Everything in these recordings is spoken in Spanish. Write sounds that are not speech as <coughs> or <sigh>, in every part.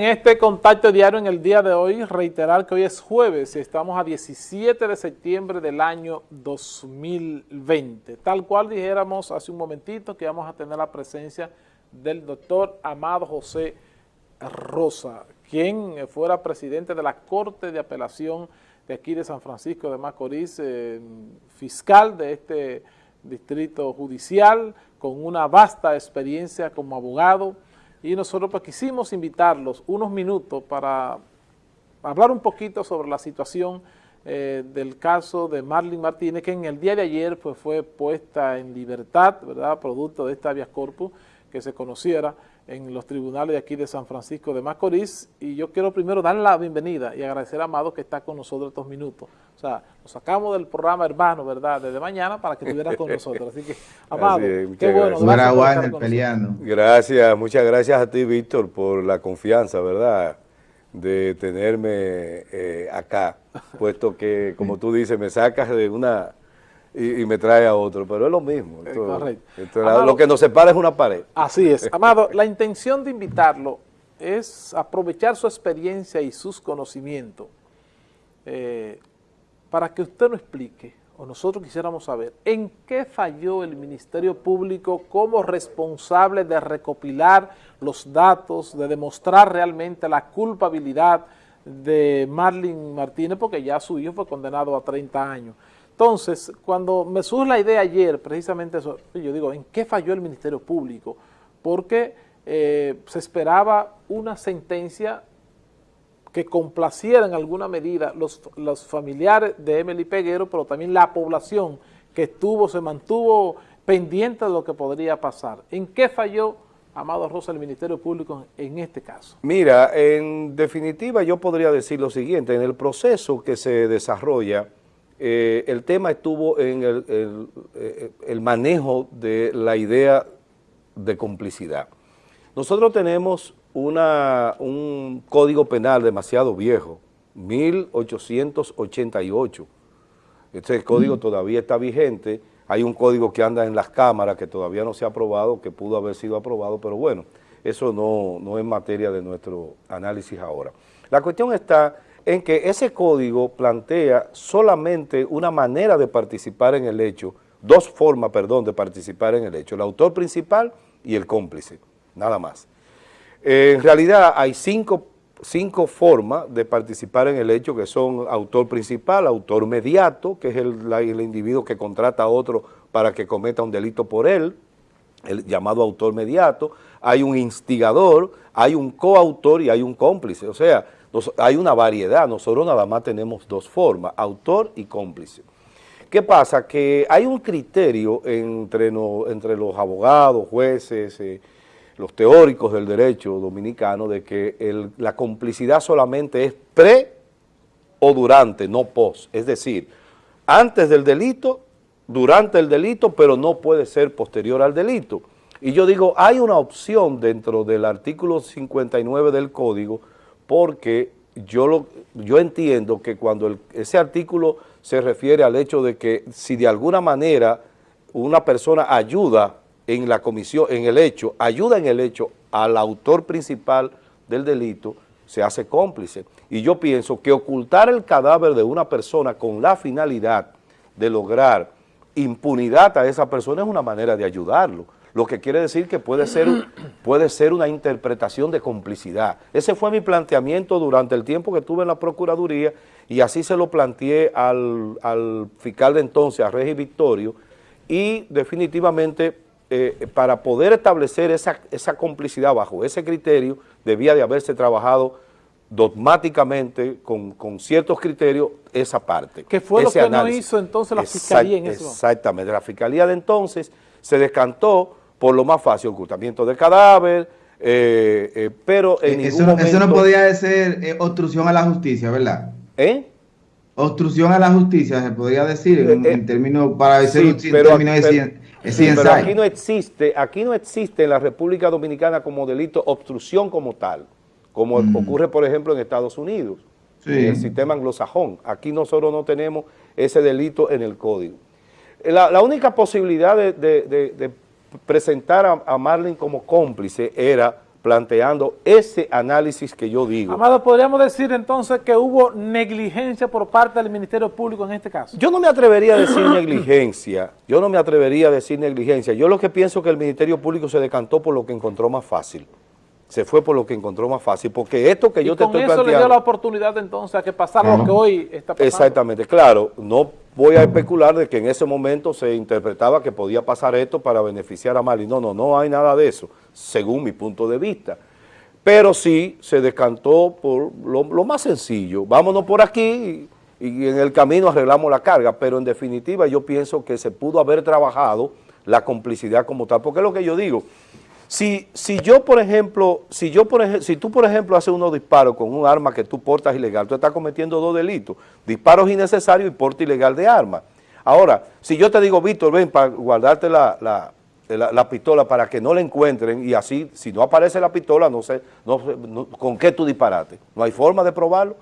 En este contacto diario en el día de hoy, reiterar que hoy es jueves y estamos a 17 de septiembre del año 2020. Tal cual dijéramos hace un momentito que vamos a tener la presencia del doctor Amado José Rosa, quien fuera presidente de la Corte de Apelación de aquí de San Francisco de Macorís, eh, fiscal de este distrito judicial, con una vasta experiencia como abogado, y nosotros pues quisimos invitarlos unos minutos para hablar un poquito sobre la situación eh, del caso de Marlene Martínez, que en el día de ayer pues, fue puesta en libertad, ¿verdad?, producto de esta habeas corpus, que se conociera en los tribunales de aquí de San Francisco de Macorís y yo quiero primero darle la bienvenida y agradecer a Amado que está con nosotros estos minutos. O sea, nos sacamos del programa hermano, ¿verdad?, desde mañana para que estuviera con nosotros. Así que, <laughs> Amado, qué bueno. Gracias, peleando. gracias, muchas gracias a ti, Víctor, por la confianza, ¿verdad?, de tenerme eh, acá, puesto que, como tú dices, me sacas de una y, me trae a otro, pero es lo mismo. lo que nos separa es una pared. Así es. Amado, la intención de invitarlo es aprovechar su experiencia y sus conocimientos eh, para que usted nos explique, o nosotros quisiéramos saber, en qué falló el Ministerio Público como responsable de recopilar los datos, de demostrar realmente la culpabilidad de Marlene Martínez, porque ya su hijo fue condenado a 30 años. Entonces, cuando me surge la idea ayer, precisamente eso, yo digo, ¿en qué falló el Ministerio Público? Porque eh, se esperaba una sentencia que complaciera en alguna medida los, los familiares de Emily Peguero, pero también la población que estuvo, se mantuvo pendiente de lo que podría pasar. ¿En qué falló, Amado Rosa, el Ministerio Público en este caso? Mira, en definitiva yo podría decir lo siguiente, en el proceso que se desarrolla, eh, el tema estuvo en eh, el, manejo de la idea de complicidad. Nosotros tenemos una, un código penal demasiado viejo, 1888. Este código mm. todavía está vigente. Hay un código que anda en las cámaras que todavía no se ha aprobado, que pudo haber sido aprobado, pero bueno, eso no, no es materia de nuestro análisis ahora. La cuestión está en que ese código plantea solamente una manera de participar en el hecho, dos formas, perdón, de participar en el hecho, el autor principal y el cómplice, nada más. en realidad hay cinco, formas de participar en el hecho que son autor principal, autor mediato, que es el, el individuo que contrata a otro para que cometa un delito por él, el llamado autor mediato, hay un instigador, hay un coautor y hay un cómplice, o sea, hay una variedad, nosotros nada más tenemos dos formas, autor y cómplice. ¿Qué pasa? Que hay un criterio entre, los abogados, jueces, eh, los teóricos del derecho dominicano de que la complicidad solamente es pre o durante, no post. Es decir, antes del delito, durante el delito, pero no puede ser posterior al delito. Y yo digo, hay una opción dentro del artículo 59 del Código porque yo, lo, yo entiendo que cuando ese artículo se refiere al hecho de que si de alguna manera una persona ayuda en la comisión, en el hecho, ayuda en el hecho al autor principal del delito, se hace cómplice. Y yo pienso que ocultar el cadáver de una persona con la finalidad de lograr impunidad a esa persona es una manera de ayudarlo lo que quiere decir que puede ser, <clears throat> puede ser una interpretación de complicidad. Ese fue mi planteamiento durante el tiempo que estuve en la Procuraduría y así se lo planteé al, fiscal de entonces, a Regi Victorio, y definitivamente eh, para poder establecer esa, esa complicidad bajo ese criterio debía de haberse trabajado dogmáticamente, con, ciertos criterios, esa parte. ¿Qué fue lo que no hizo entonces la Fiscalía en eso? Exactamente, la Fiscalía de entonces se descantó por lo más fácil, ocultamiento de cadáver, eh, eh, pero en eso, ningún Eso no podía ser eh, obstrucción a la justicia, ¿verdad? ¿Eh? Obstrucción a la justicia, se podría decir en, términos, para decir un término de pero aquí no existe, aquí no existe en la República Dominicana como delito obstrucción como tal, como mm. ocurre, por ejemplo, en Estados Unidos, en el sistema anglosajón. Aquí nosotros no tenemos ese delito en el código. La, única posibilidad de, presentar a, Marlene como cómplice era planteando ese análisis que yo digo. Amado, ¿podríamos decir entonces que hubo negligencia por parte del Ministerio Público en este caso? Yo no me atrevería a decir <coughs> negligencia, yo no me atrevería a decir negligencia. Yo lo que pienso es que el Ministerio Público se decantó por lo que encontró más fácil. Se fue por lo que encontró más fácil, porque esto que yo te estoy planteando... con eso le dio la oportunidad entonces a que pasara lo que hoy está pasando. Exactamente, claro, no voy a especular de que en ese momento se interpretaba que podía pasar esto para beneficiar a Mali. No, no, no hay nada de eso, según mi punto de vista. Pero sí se descantó por lo, más sencillo. Vámonos por aquí y, y, en el camino arreglamos la carga, pero en definitiva yo pienso que se pudo haber trabajado la complicidad como tal, porque es lo que yo digo, si, si yo, por ejemplo, si yo, por ejemplo, si tú, por ejemplo, haces unos disparos con un arma que tú portas ilegal, tú estás cometiendo dos delitos, disparos innecesarios y porte ilegal de arma. Ahora, si yo te digo, Víctor, ven para guardarte la, pistola para que no la encuentren y así, si no aparece la pistola, no sé, no, con qué tú disparaste. No hay forma de probarlo.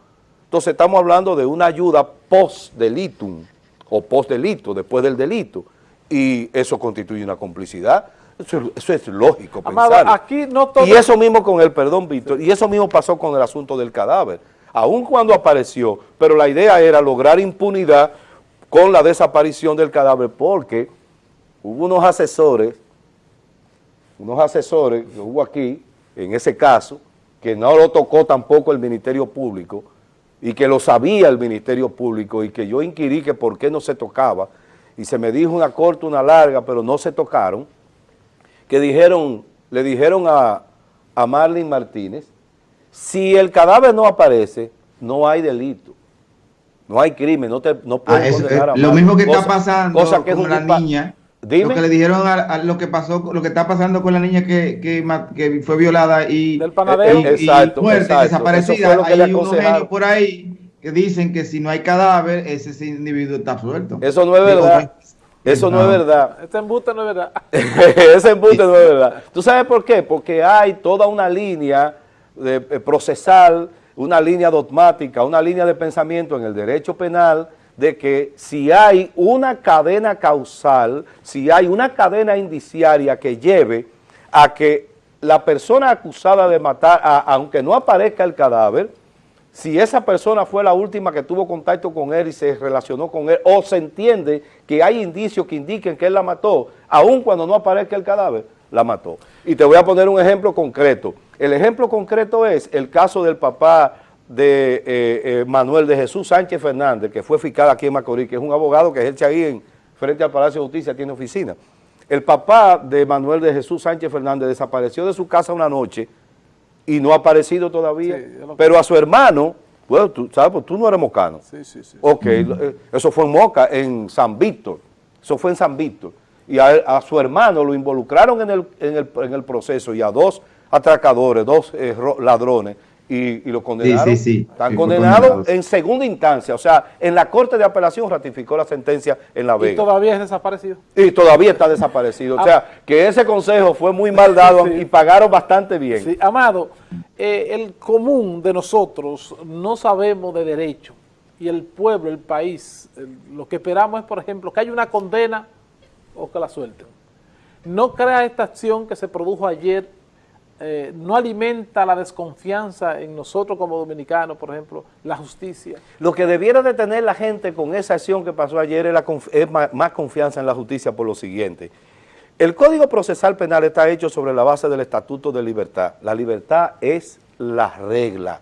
Entonces estamos hablando de una ayuda post-delitum o post-delito, después del delito, y eso constituye una complicidad. Eso, es lógico aquí no Y eso mismo con el, perdón Víctor, y eso mismo pasó con el asunto del cadáver, aun cuando apareció, pero la idea era lograr impunidad con la desaparición del cadáver, porque hubo unos asesores, unos asesores que hubo aquí, en ese caso, que no lo tocó tampoco el Ministerio Público, y que lo sabía el Ministerio Público, y que yo inquirí que por qué no se tocaba, y se me dijo una corta, una larga, pero no se tocaron, que dijeron, le dijeron a, a Marlene Martínez, si el cadáver no aparece, no hay delito, no hay crimen, no te no ah, condenar a Lo mismo que está pasando con la niña, lo que le dijeron a, lo que pasó, lo que está pasando con la niña que, que, fue violada y, Del panadero. exacto, desaparecida, hay unos genios por ahí que dicen que si no hay cadáver, ese individuo está suelto. Eso no es verdad. Eso no, es verdad. Ese embuste no es verdad. <laughs> Ese embuste no es verdad. ¿Tú sabes por qué? Porque hay toda una línea de, eh, procesal, una línea dogmática, una línea de pensamiento en el derecho penal de que si hay una cadena causal, si hay una cadena indiciaria que lleve a que la persona acusada de matar, aunque no aparezca el cadáver, si esa persona fue la última que tuvo contacto con él y se relacionó con él, o se entiende que hay indicios que indiquen que él la mató, aun cuando no aparezca el cadáver, la mató. Y te voy a poner un ejemplo concreto. El ejemplo concreto es el caso del papá de eh, eh, Manuel de Jesús Sánchez Fernández, que fue fiscal aquí en Macorís, que es un abogado que ejerce ahí en, frente al Palacio de Justicia, tiene oficina. El papá de Manuel de Jesús Sánchez Fernández desapareció de su casa una noche y no ha aparecido todavía. Pero a su hermano, bueno, tú sabes, pues tú no eres mocano. Sí, sí, sí. Ok, eh, eso fue en Moca, en San Víctor. Eso fue en San Víctor. Y a, su hermano lo involucraron en el, en, el, en el, proceso y a dos atracadores, dos eh, ladrones, y, lo condenaron. Sí, sí, sí. Están condenados en segunda instancia, o sea, en la Corte de Apelación ratificó la sentencia en La Vega. ¿Y todavía es desaparecido? Y todavía está desaparecido, o sea, que ese consejo fue muy mal dado <laughs> y pagaron bastante bien. Sí, Amado, eh, el común de nosotros no sabemos de derecho y el pueblo, el país, lo que esperamos es, por ejemplo, que haya una condena o que la suelten. No crea esta acción que se produjo ayer eh, no alimenta la desconfianza en nosotros como dominicanos, por ejemplo, la justicia. Lo que debiera de tener la gente con esa acción que pasó ayer es, es más, confianza en la justicia por lo siguiente. El Código Procesal Penal está hecho sobre la base del Estatuto de Libertad. La libertad es la regla,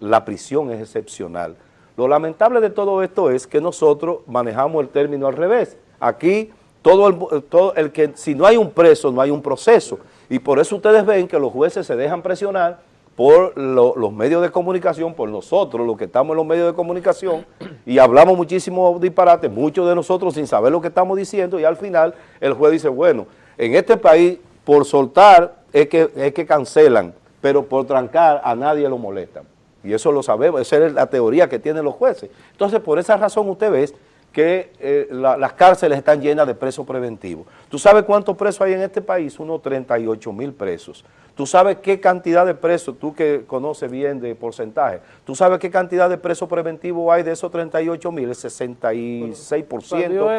la prisión es excepcional. Lo lamentable de todo esto es que nosotros manejamos el término al revés. Aquí, todo el, todo el que, si no hay un preso, no hay un proceso. Y por eso ustedes ven que los jueces se dejan presionar por los medios de comunicación, por nosotros, los que estamos en los medios de comunicación, y hablamos muchísimo disparate, muchos de nosotros sin saber lo que estamos diciendo, y al final el juez dice, bueno, en este país, por soltar es que, es que cancelan, pero por trancar a nadie lo molestan. Y eso lo sabemos, esa es la teoría que tienen los jueces. Entonces, por esa razón usted ve que eh, las cárceles están llenas de presos preventivos. ¿Tú sabes cuántos presos hay en este país? Unos 38 mil presos. ¿Tú sabes qué cantidad de presos, tú que conoces bien de porcentaje, tú sabes qué cantidad de presos preventivos hay de esos 38 mil? El 66%, 67%.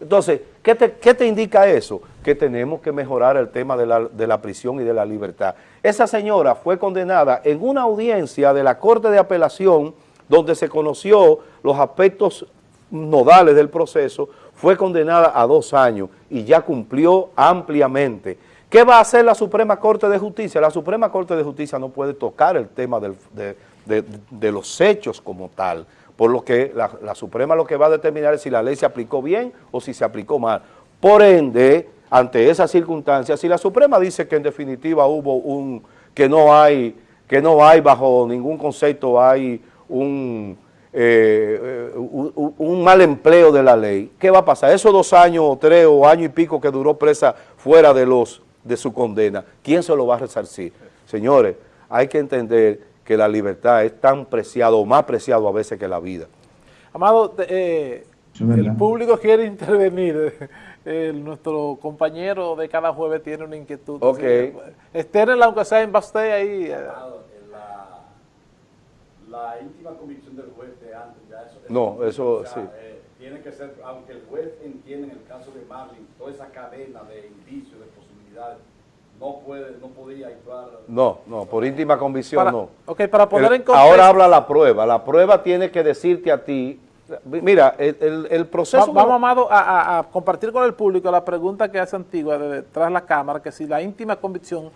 Entonces, ¿qué te, ¿qué te indica eso? Que tenemos que mejorar el tema de la, de la prisión y de la libertad. Esa señora fue condenada en una audiencia de la Corte de Apelación donde se conoció los aspectos nodales del proceso, fue condenada a dos años y ya cumplió ampliamente. ¿Qué va a hacer la Suprema Corte de Justicia? La Suprema Corte de Justicia no puede tocar el tema de, los hechos como tal, por lo que la, la, Suprema lo que va a determinar es si la ley se aplicó bien o si se aplicó mal. Por ende, ante esas circunstancias, si la Suprema dice que en definitiva hubo un, que no hay, que no hay bajo ningún concepto, hay un, eh, un, mal empleo de la ley, ¿qué va a pasar? Esos dos años o tres o año y pico que duró presa fuera de, los, de su condena, ¿quién se lo va a resarcir? Señores, hay que entender que la libertad es tan preciado o más preciado a veces que la vida. Amado, eh, el público quiere intervenir. <laughs> nuestro compañero de cada jueves tiene una inquietud. Ok. Estérenla aunque sea en Basté ahí. Eh la íntima convicción del juez de antes, ya eso... No, eso sí. Eh, tiene que ser, aunque el juez entiende en el caso de Marlin, toda esa cadena de indicios, de posibilidades, no puede, no podía actuar... No, no, por íntima convicción no. Ok, para poner en contexto... Ahora habla la prueba, la prueba tiene que decirte a ti, mira, el, el, proceso... vamos, Amado, a, a, compartir con el público la pregunta que hace Antigua de detrás de la cámara, que si la íntima convicción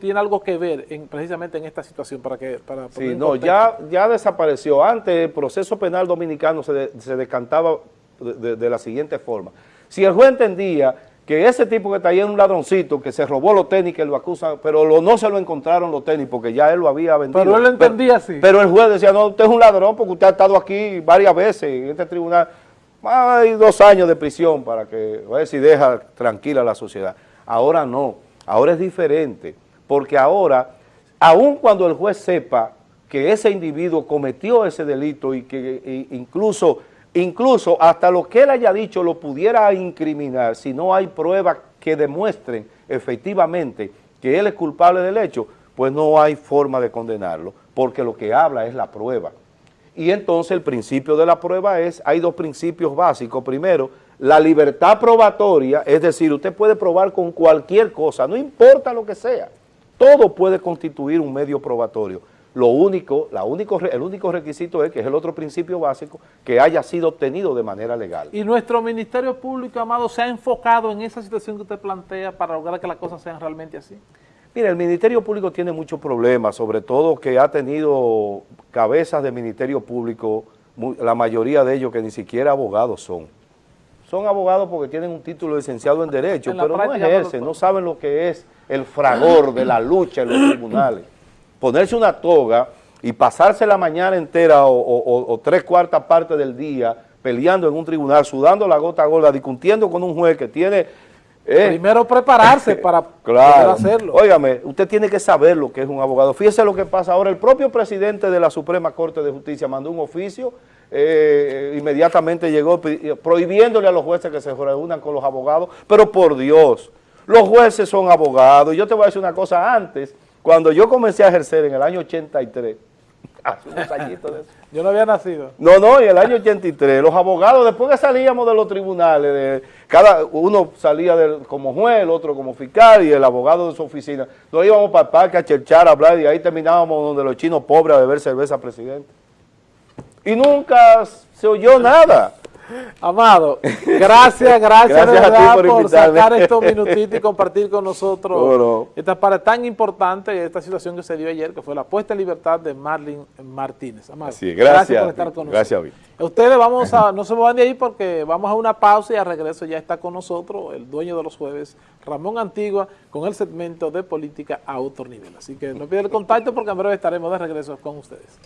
tiene algo que ver en, precisamente en esta situación para que... Para sí, no, ya, ya desapareció. Antes el proceso penal dominicano se, se descantaba de, la siguiente forma. Si el juez entendía que ese tipo que está ahí es un ladroncito, que se robó los tenis, que lo acusan, pero lo, no se lo encontraron los tenis porque ya él lo había vendido. Pero él lo entendía así. Pero el juez decía, no, usted es un ladrón porque usted ha estado aquí varias veces en este tribunal. Hay dos años de prisión para que, a ver si deja tranquila la sociedad. Ahora no. Ahora es diferente, porque ahora, aun cuando el juez sepa que ese individuo cometió ese delito y que incluso, incluso hasta lo que él haya dicho lo pudiera incriminar, si no hay pruebas que demuestren efectivamente que él es culpable del hecho, pues no hay forma de condenarlo, porque lo que habla es la prueba. Y entonces el principio de la prueba es, hay dos principios básicos. Primero, la libertad probatoria, es decir, usted puede probar con cualquier cosa, no importa lo que sea, todo puede constituir un medio probatorio. Lo único, la único, el único requisito es, que es el otro principio básico, que haya sido obtenido de manera legal. Y nuestro Ministerio Público, Amado, se ha enfocado en esa situación que usted plantea para lograr que las cosas sean realmente así. Mire, el Ministerio Público tiene muchos problemas, sobre todo que ha tenido cabezas de Ministerio Público, la mayoría de ellos que ni siquiera abogados son son abogados porque tienen un título licenciado en Derecho, pero no ejercen, no saben lo que es el fragor de la lucha en los <coughs> tribunales. Ponerse una toga y pasarse la mañana entera o, tres cuartas partes del día peleando en un tribunal, sudando la gota gorda, discutiendo con un juez que tiene... Eh, Primero prepararse <laughs> para poder hacerlo. Óigame, usted tiene que saber lo que es un abogado. Fíjese lo que pasa ahora. El propio presidente de la Suprema Corte de Justicia mandó un oficio eh, inmediatamente llegó prohibiéndole a los jueces que se reúnan con los abogados, pero por Dios, los jueces son abogados. Yo te voy a decir una cosa antes, cuando yo comencé a ejercer en el año 83, hace unos añitos de eso. Yo no había nacido. No, no, en el año 83, los abogados, después que salíamos de los tribunales, de, cada uno salía como juez, el otro como fiscal y el abogado de su oficina, nos íbamos para el parque a cherchar, a hablar y ahí terminábamos donde los chinos pobres a beber cerveza, presidente y nunca se oyó nada. Amado, gracias, <laughs> gracias, verdad, por, sacar estos minutitos y compartir con nosotros <laughs> esta parte tan importante, esta situación que se dio ayer, que fue la puesta en libertad de Marlin Martínez. Amado, gracias, por estar con nosotros. Gracias, Ustedes vamos a, no se van de ahí porque vamos a una pausa y a regreso ya está con nosotros el dueño de los jueves, Ramón Antigua, con el segmento de política a otro nivel. Así que no piden el contacto porque en breve estaremos de regreso con ustedes.